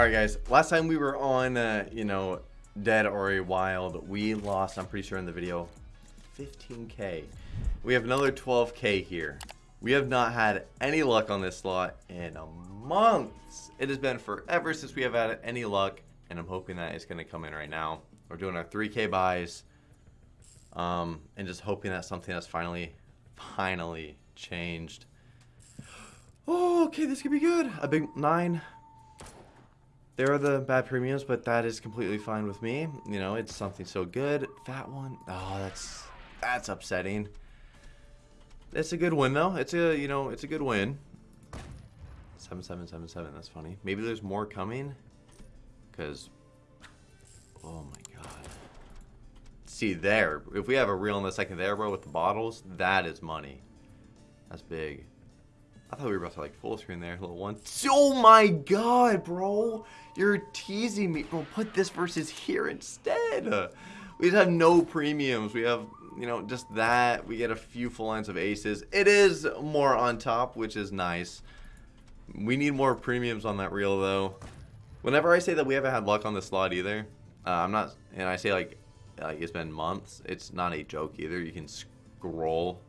Alright guys, last time we were on, uh, you know, Dead or a Wild, we lost, I'm pretty sure in the video, 15k. We have another 12k here. We have not had any luck on this slot in a month. It has been forever since we have had any luck, and I'm hoping that it's going to come in right now. We're doing our 3k buys, um, and just hoping that something has finally, finally changed. Oh, okay, this could be good. A big nine. There are the bad premiums, but that is completely fine with me. You know, it's something so good. Fat one. Oh, that's that's upsetting. It's a good win though. It's a you know it's a good win. Seven seven seven seven. That's funny. Maybe there's more coming. Cause, oh my god. See there, if we have a reel in the second there, bro, with the bottles, that is money. That's big. I thought we were about to like full screen there, little one. Oh my god, bro! You're teasing me, bro. Put this versus here instead. We just have no premiums. We have you know, just that. We get a few full lines of aces. It is more on top, which is nice. We need more premiums on that reel, though. Whenever I say that we haven't had luck on the slot either, uh, I'm not, and I say like, like it's been months, it's not a joke either. You can scroll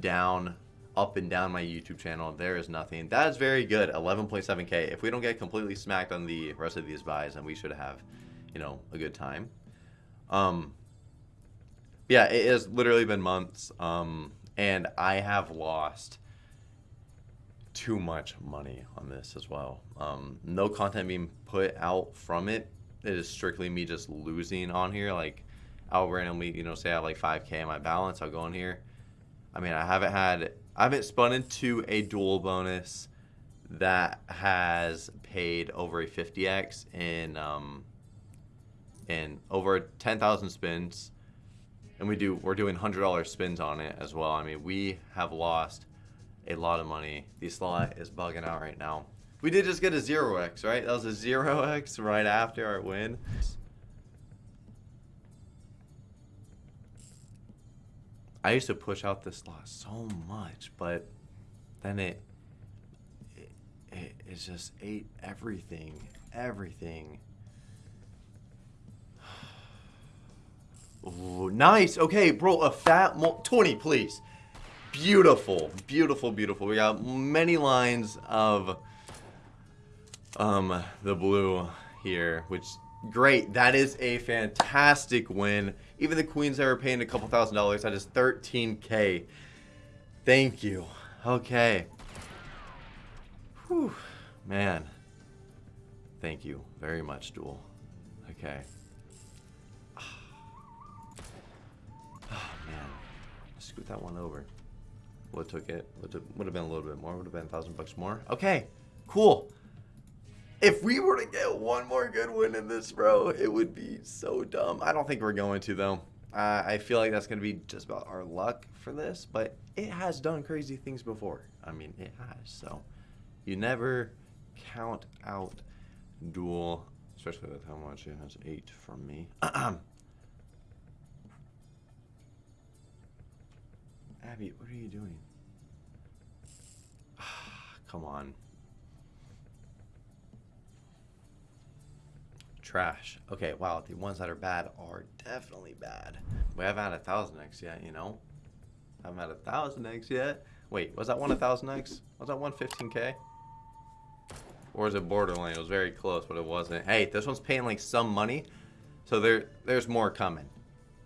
down, up and down my YouTube channel. There is nothing. That is very good. 11.7k. If we don't get completely smacked on the rest of these buys, then we should have, you know, a good time. Um, yeah, it has literally been months, um, and I have lost too much money on this as well. Um, no content being put out from it. It is strictly me just losing on here. Like, I'll randomly, you know, say I have like 5k in my balance. I'll go in here. I mean, I haven't had, I haven't spun into a dual bonus that has paid over a 50x in, um, in over 10,000 spins and we do we're doing hundred dollar spins on it as well. I mean, we have lost a lot of money. The slot is bugging out right now. We did just get a zero x, right? That was a zero x right after our win. I used to push out this slot so much, but then it, it, it, it just ate everything, everything. Ooh, nice. Okay, bro, a fat 20, please. Beautiful, beautiful, beautiful. We got many lines of um the blue here, which great. That is a fantastic win. Even the queens that were paying a couple thousand dollars, that is 13k. Thank you. Okay. Whew, man. Thank you very much, Duel. Okay. Oh, man. Scoot that one over. What took it? Would have been a little bit more. Would have been a thousand bucks more. Okay, cool. If we were to get one more good win in this, bro, it would be so dumb. I don't think we're going to, though. Uh, I feel like that's going to be just about our luck for this, but it has done crazy things before. I mean, it has. So you never count out duel, especially with how much it has ate from me. Abby, what are you doing? Come on. Trash. Okay, wow, the ones that are bad are definitely bad. We haven't had a thousand X yet, you know? Haven't had a thousand X yet. Wait, was that one a thousand X? Was that one 15k? Or is it borderline? It was very close, but it wasn't. Hey, this one's paying like some money. So there, there's more coming.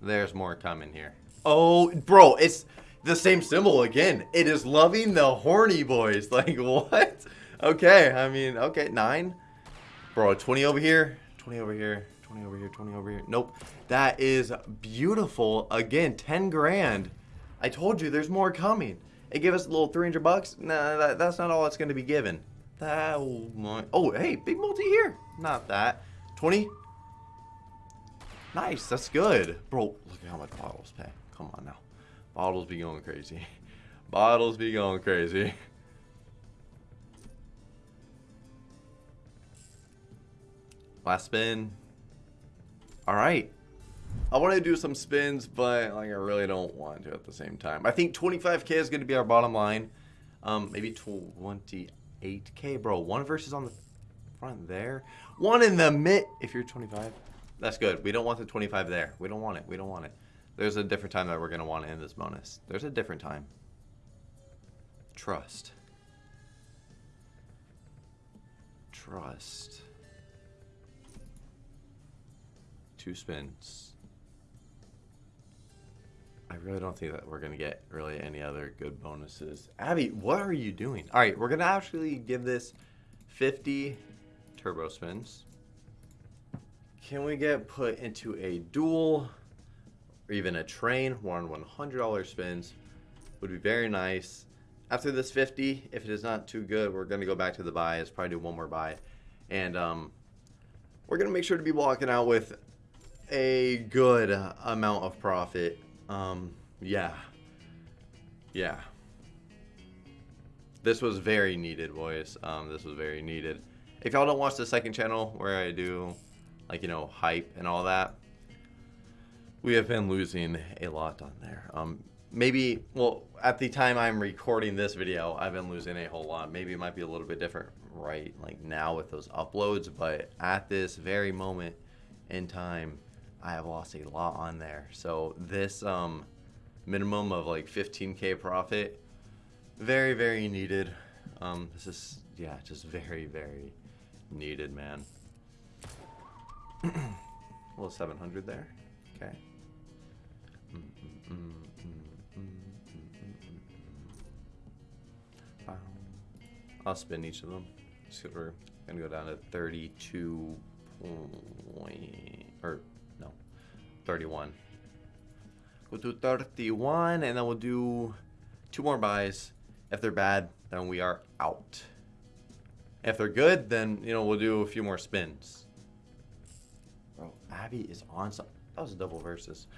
There's more coming here. Oh, bro, it's the same symbol again. It is loving the horny boys. Like, what? Okay, I mean, okay, nine. Bro, 20 over here, 20 over here, 20 over here, 20 over here. Nope. That is beautiful. Again, 10 grand. I told you there's more coming. It gave us a little 300 bucks. Nah, that, that's not all it's going to be given. That, oh, my, oh, hey, big multi here. Not that. 20. Nice, that's good. Bro, look at how much bottles pay. Come on now. Bottles be going crazy. Bottles be going crazy. Last spin. Alright. I want to do some spins, but like I really don't want to at the same time. I think 25k is going to be our bottom line. Um, maybe 28k, bro. One versus on the front there. One in the mid. If you're 25, that's good. We don't want the 25 there. We don't want it. We don't want it. There's a different time that we're going to want to end this bonus. There's a different time. Trust. Trust. Two spins. I really don't think that we're going to get really any other good bonuses. Abby, what are you doing? All right, we're going to actually give this 50 turbo spins. Can we get put into a duel or even a train? One $100 spins would be very nice. After this 50, if it is not too good, we're going to go back to the buys, probably do one more buy. And um, we're going to make sure to be walking out with a good amount of profit. Um, yeah. Yeah. This was very needed, boys. Um, this was very needed. If y'all don't watch the second channel where I do, like, you know, hype and all that, we have been losing a lot on there. Um, maybe, well, at the time I'm recording this video, I've been losing a whole lot. Maybe it might be a little bit different right like now with those uploads, but at this very moment in time, I have lost a lot on there. So this um, minimum of like 15k profit, very very needed. Um, this is yeah, just very very needed, man. a little 700 there. Okay. I'll spin each of them. So we're gonna go down to 32 point or 31. We'll do 31, and then we'll do two more buys. If they're bad, then we are out. If they're good, then, you know, we'll do a few more spins. Bro, Abby is on some... That was a double versus.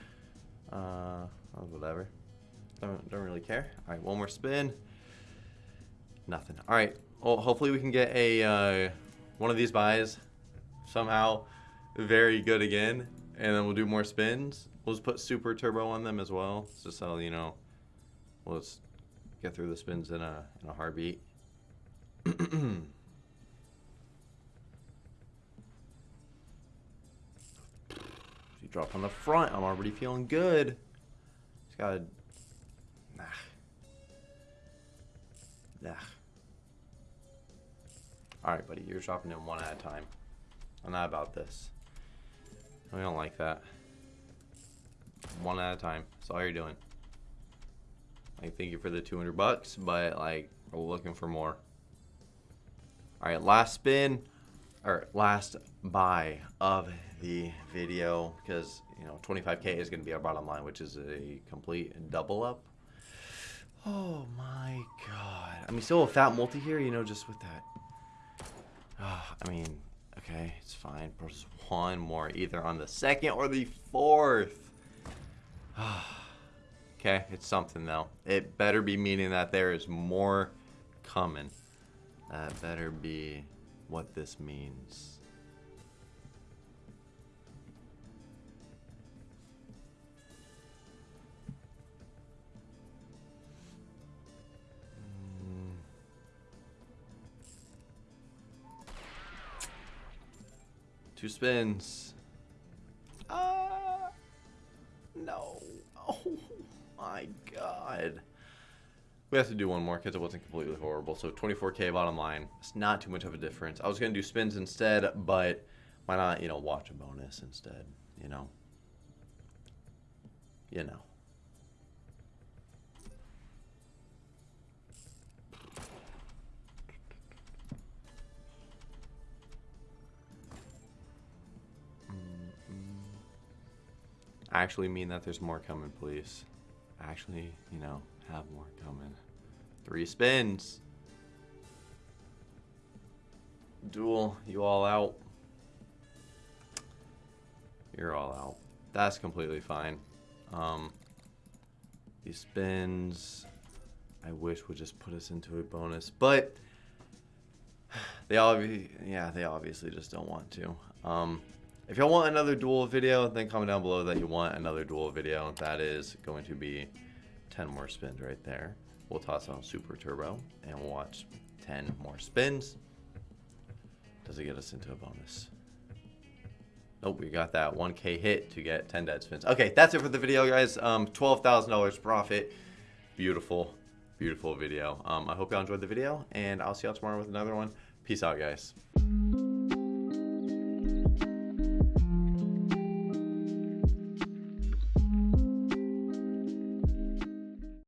Uh, whatever. Don't, don't really care. All right, one more spin. Nothing. All right. Well, hopefully we can get a uh, one of these buys somehow very good again and then we'll do more spins. We'll just put super turbo on them as well, just so you know. We'll just get through the spins in a in a heartbeat. you drop on the front. I'm already feeling good. Just gotta. Nah. Nah. Alright, buddy. You're dropping in one at a time. I'm not about this. We don't like that. One at a time. That's all you're doing. Like, thank you for the 200 bucks, but, like, we're looking for more. Alright, last spin, or last buy of the video, because, you know, 25k is going to be our bottom line, which is a complete double up. Oh my god. I mean, still a fat multi here, you know, just with that. Uh, I mean, Okay, it's fine. Just one more, either on the second or the fourth. okay, it's something though. It better be meaning that there is more coming. That better be what this means. Two spins. Ah, no. Oh my god. We have to do one more because it wasn't completely horrible. So 24k bottom line. It's not too much of a difference. I was going to do spins instead, but why not, you know, watch a bonus instead, you know? You know. Actually mean that there's more coming, please. Actually, you know, have more coming. Three spins. Duel, you all out. You're all out. That's completely fine. Um, these spins, I wish would just put us into a bonus, but they obviously, yeah, they obviously just don't want to. Um, if y'all want another duel video, then comment down below that you want another duel video. That is going to be 10 more spins right there. We'll toss on Super Turbo and we'll watch 10 more spins. Does it get us into a bonus? Nope, we got that 1k hit to get 10 dead spins. Okay, that's it for the video, guys. Um, $12,000 profit. Beautiful, beautiful video. Um, I hope y'all enjoyed the video, and I'll see y'all tomorrow with another one. Peace out, guys.